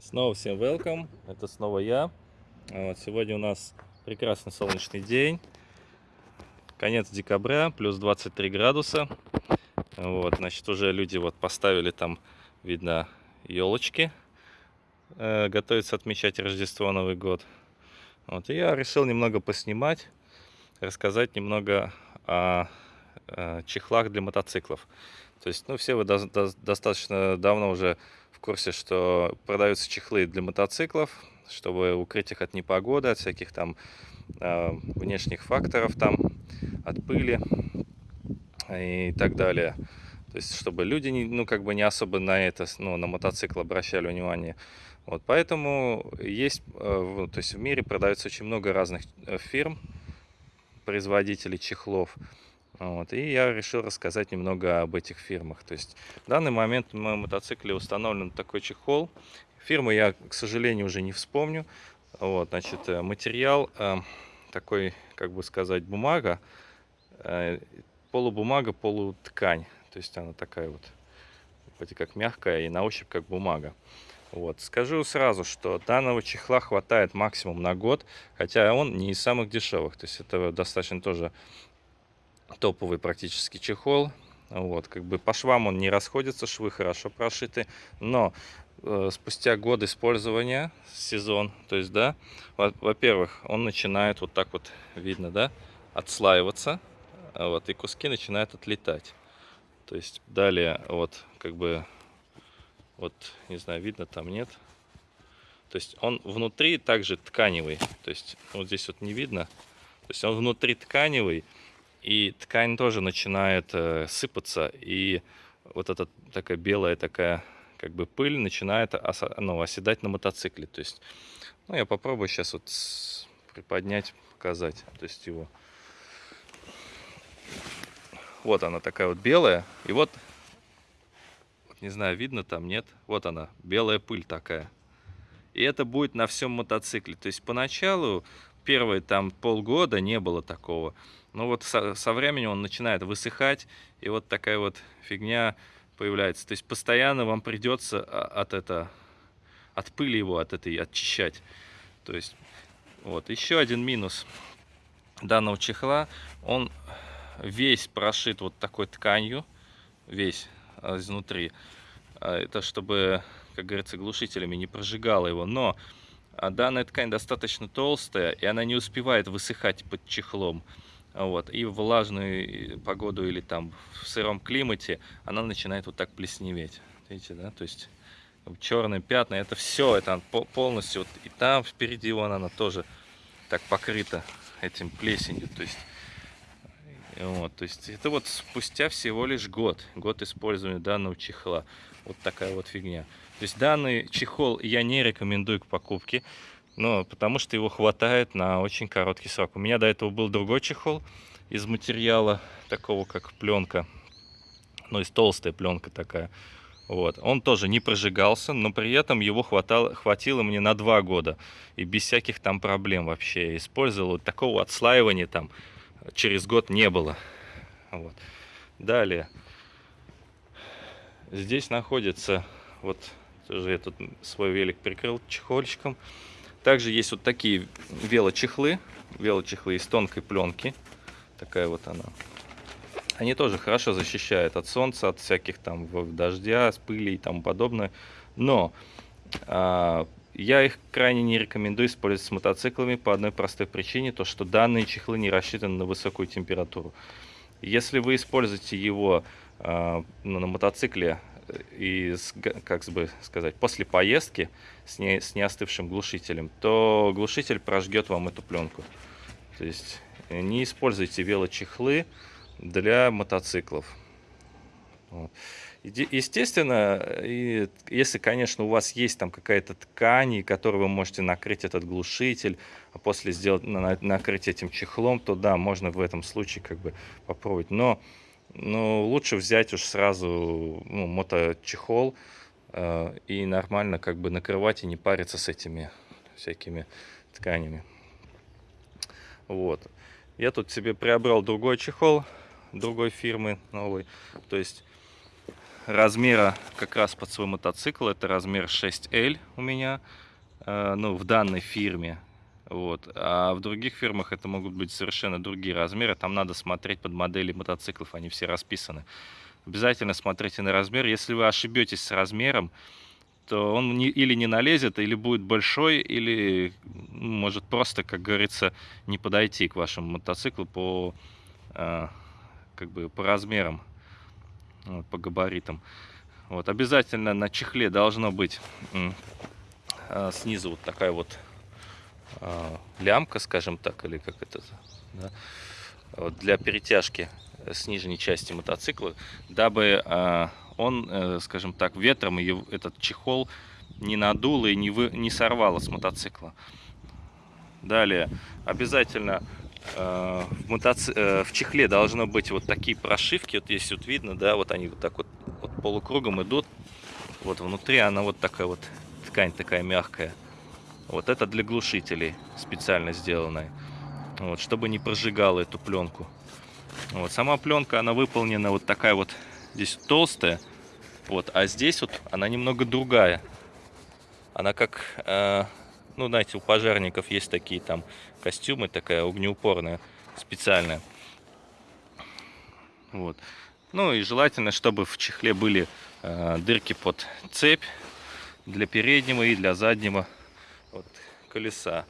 Снова всем welcome, это снова я. Вот, сегодня у нас прекрасный солнечный день. Конец декабря, плюс 23 градуса. Вот, значит, уже люди вот поставили там, видно, елочки. Э, готовятся отмечать Рождество, Новый год. Вот, и я решил немного поснимать, рассказать немного о, о чехлах для мотоциклов. То есть, ну, все вы до, до, достаточно давно уже в курсе, что продаются чехлы для мотоциклов, чтобы укрыть их от непогоды, от всяких там э, внешних факторов, там, от пыли и так далее. То есть, чтобы люди, не, ну, как бы не особо на это, ну, на мотоцикл обращали внимание. Вот, поэтому есть, э, то есть в мире продается очень много разных э, фирм, производителей чехлов. Вот, и я решил рассказать немного об этих фирмах. То есть в данный момент на моем мотоцикле установлен такой чехол. Фирму я, к сожалению, уже не вспомню. Вот, значит, э, материал э, такой, как бы сказать, бумага, э, полубумага, полуткань. То есть она такая вот, вроде как мягкая и на ощупь как бумага. Вот. Скажу сразу, что данного чехла хватает максимум на год, хотя он не из самых дешевых. То есть это достаточно тоже топовый практически чехол. Вот, как бы по швам он не расходится, швы хорошо прошиты, но э, спустя год использования, сезон, то есть, да, во-первых, он начинает вот так вот, видно, да, отслаиваться, вот, и куски начинают отлетать. То есть, далее, вот, как бы, вот, не знаю, видно там, нет. То есть, он внутри также тканевый, то есть, вот здесь вот не видно, то есть, он внутри тканевый, и ткань тоже начинает э, сыпаться, и вот эта такая белая такая как бы пыль начинает оса, ну, оседать на мотоцикле. То есть, ну, я попробую сейчас вот приподнять, показать, то есть его. Вот она такая вот белая, и вот, вот не знаю, видно там, нет, вот она, белая пыль такая. И это будет на всем мотоцикле. То есть поначалу, первые там полгода не было такого. Но вот со, со временем он начинает высыхать, и вот такая вот фигня появляется. То есть постоянно вам придется а, от, это, от пыли его, от этой очищать. То есть вот еще один минус данного чехла, он весь прошит вот такой тканью, весь а, изнутри. А, это чтобы, как говорится, глушителями не прожигало его. Но данная ткань достаточно толстая, и она не успевает высыхать под чехлом. Вот. И в влажную погоду или там в сыром климате она начинает вот так плесневеть. Видите, да? То есть черные пятна, это все, это полностью, вот, и там впереди вон она тоже так покрыта этим плесенью. То есть, вот, то есть это вот спустя всего лишь год, год использования данного чехла. Вот такая вот фигня. То есть данный чехол я не рекомендую к покупке. Ну, потому что его хватает на очень короткий срок. У меня до этого был другой чехол из материала, такого как пленка. Ну, из толстая пленка такая. Вот. Он тоже не прожигался, но при этом его хватало, хватило мне на два года. И без всяких там проблем вообще. Использовал. Такого отслаивания там через год не было. Вот. Далее. Здесь находится, вот, тоже я тут свой велик прикрыл чехольчиком. Также есть вот такие велочехлы. Велочехлы из тонкой пленки. Такая вот она. Они тоже хорошо защищают от солнца, от всяких там дождя, с пыли и тому подобное. Но а, я их крайне не рекомендую использовать с мотоциклами по одной простой причине, то что данные чехлы не рассчитаны на высокую температуру. Если вы используете его а, на мотоцикле и, как бы сказать, после поездки с, не, с неостывшим глушителем, то глушитель прожгет вам эту пленку. То есть не используйте велочехлы для мотоциклов. Естественно, если, конечно, у вас есть там какая-то ткань, которой вы можете накрыть этот глушитель, а после сделать, накрыть этим чехлом, то да, можно в этом случае как бы попробовать. Но но лучше взять уж сразу ну, моточехол э, и нормально как бы накрывать и не париться с этими всякими тканями. Вот. Я тут себе приобрел другой чехол другой фирмы новый. То есть размера как раз под свой мотоцикл. Это размер 6L у меня, э, ну, в данной фирме. Вот. А в других фирмах это могут быть совершенно другие размеры. Там надо смотреть под модели мотоциклов, они все расписаны. Обязательно смотрите на размер. Если вы ошибетесь с размером, то он не, или не налезет, или будет большой, или ну, может просто, как говорится, не подойти к вашему мотоциклу по, э, как бы, по размерам, вот, по габаритам. Вот, обязательно на чехле должно быть э, снизу вот такая вот лямка, скажем так, или как это, да, вот, для перетяжки с нижней части мотоцикла, дабы э, он, э, скажем так, ветром этот чехол не надул и не, вы, не сорвало с мотоцикла. Далее, обязательно э, в, мотоци... э, в чехле должно быть вот такие прошивки, вот здесь вот видно, да, вот они вот так вот, вот полукругом идут. Вот внутри она вот такая вот, ткань такая мягкая. Вот это для глушителей специально сделанная. Вот, чтобы не прожигала эту пленку. Вот, сама пленка, она выполнена вот такая вот здесь толстая, вот, а здесь вот она немного другая. Она как, э, ну, знаете, у пожарников есть такие там костюмы, такая огнеупорная, специальная. Вот. Ну и желательно, чтобы в чехле были э, дырки под цепь для переднего и для заднего колеса.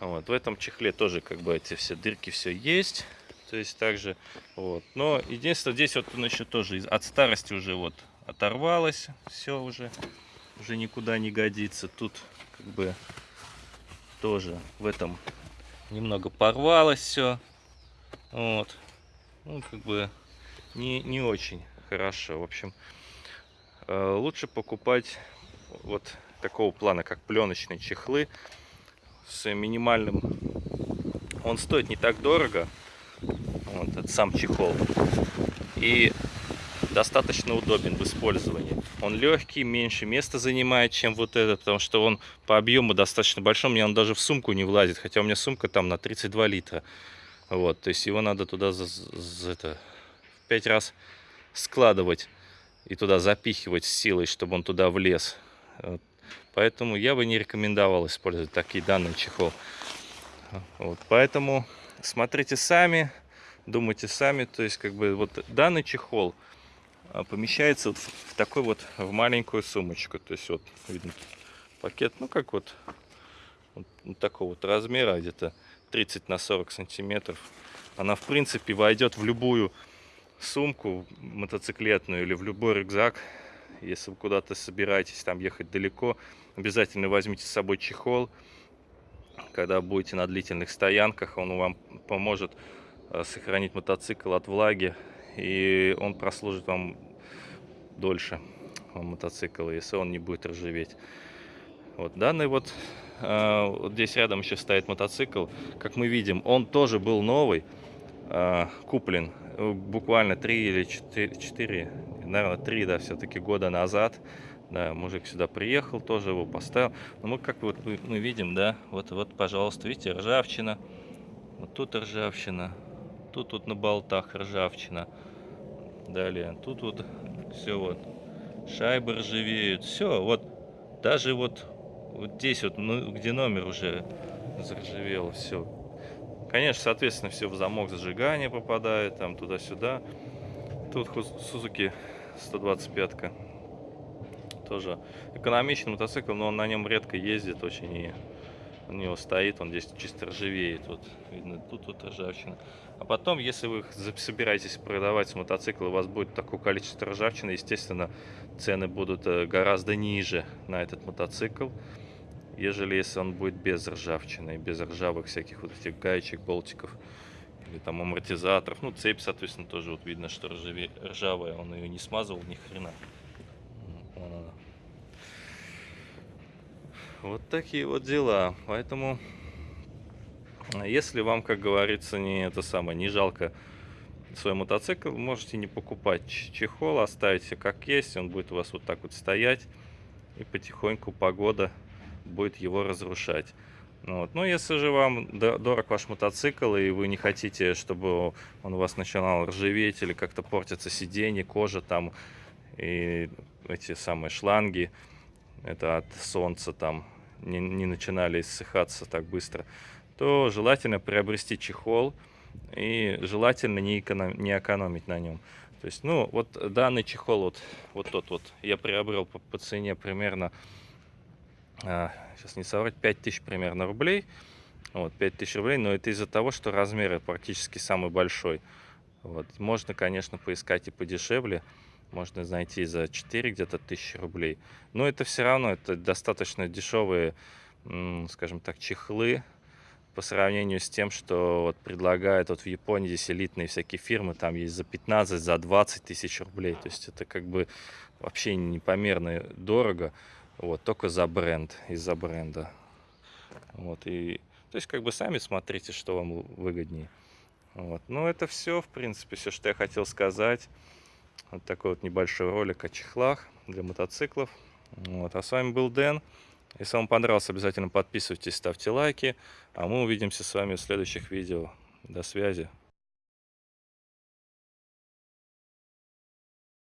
Вот, в этом чехле тоже как бы эти все дырки все есть. То есть также, вот. Но единственное, здесь вот он еще тоже от старости уже вот оторвалось. Все уже, уже никуда не годится. Тут как бы тоже в этом немного порвалось все. Вот. Ну, как бы не, не очень хорошо. В общем, э, лучше покупать вот такого плана, как пленочные чехлы с минимальным. Он стоит не так дорого, вот этот сам чехол. И достаточно удобен в использовании. Он легкий, меньше места занимает, чем вот этот, потому что он по объему достаточно большой. Мне он даже в сумку не влазит, хотя у меня сумка там на 32 литра. Вот, то есть его надо туда за, за это, в 5 раз складывать и туда запихивать силой, чтобы он туда влез. Поэтому я бы не рекомендовал использовать такие данные чехол. Вот, поэтому смотрите сами, думайте сами. То есть, как бы, вот данный чехол а, помещается вот в такой вот, в маленькую сумочку. То есть, вот, видно, пакет, ну, как вот, вот такого вот размера, где-то 30 на 40 сантиметров. Она, в принципе, войдет в любую сумку мотоциклетную или в любой рюкзак. Если вы куда-то собираетесь там ехать далеко, обязательно возьмите с собой чехол. Когда будете на длительных стоянках, он вам поможет Э, сохранить мотоцикл от влаги, и он прослужит вам дольше, мотоцикл, если он не будет ржаветь. Вот данный вот, э, вот здесь рядом еще стоит мотоцикл, как мы видим, он тоже был новый, э, куплен буквально 3 или 4, 4 наверное 3, да, все-таки года назад. Да, мужик сюда приехал, тоже его поставил. Но мы как вот мы, мы видим, да, вот, вот, пожалуйста, видите, ржавчина. Вот тут ржавчина, Тут вот на болтах ржавчина. Далее, тут вот все вот. Шайбы ржавеют. Все, вот. Даже вот, вот здесь вот, ну, где номер уже заржавело, все. Конечно, соответственно, все в замок зажигания попадает, там туда-сюда. Тут Suzuki 125 -ка. Тоже экономичный мотоцикл, но он на нем редко ездит очень и у него стоит, он здесь чисто ржавеет. Вот, видно, тут вот ржавчина. А потом, если вы собираетесь продавать мотоцикл, у вас будет такое количество ржавчины, естественно, цены будут э, гораздо ниже на этот мотоцикл, ежели если он будет без ржавчины, без ржавых всяких вот этих гаечек, болтиков или там амортизаторов. Ну, цепь, соответственно, тоже вот видно, что ржаве, ржавая, он ее не смазывал ни хрена. Вот такие вот дела. Поэтому если вам, как говорится, не это самое, не жалко свой мотоцикл, можете не покупать чехол, оставите как есть, он будет у вас вот так вот стоять, и потихоньку погода будет его разрушать. Ну Вот. Ну, если же вам до- дорог ваш мотоцикл, и вы не хотите, чтобы он у вас начинал ржаветь или как-то портиться сиденье, кожа там, и эти самые шланги, это от солнца там, не, не начинали иссыхаться так быстро, то желательно приобрести чехол, и желательно не, эконом- не экономить на нем. То есть, ну, вот данный чехол, вот, вот тот вот, я приобрел по, по цене примерно, сейчас не соврать, 5000 примерно рублей. Вот, 5000 рублей, но это из-за того, что размер практически самый большой. Вот. Можно, конечно, поискать и подешевле. Можно найти за 4 где-то тысячи рублей. Но это все равно, это достаточно дешевые, скажем так, чехлы по сравнению с тем, что вот предлагают вот в Японии здесь элитные всякие фирмы, там есть за 15, за 20 тысяч рублей. То есть это как бы вообще непомерно дорого. Вот, только за бренд, из-за бренда. Вот, и, то есть, как бы сами смотрите, что вам выгоднее. Вот. Ну, это все, в принципе, все, что я хотел сказать. Вот такой вот небольшой ролик о чехлах для мотоциклов. Вот. А с вами был Дэн. Если вам понравилось, обязательно подписывайтесь, ставьте лайки. А мы увидимся с вами в следующих видео. До связи.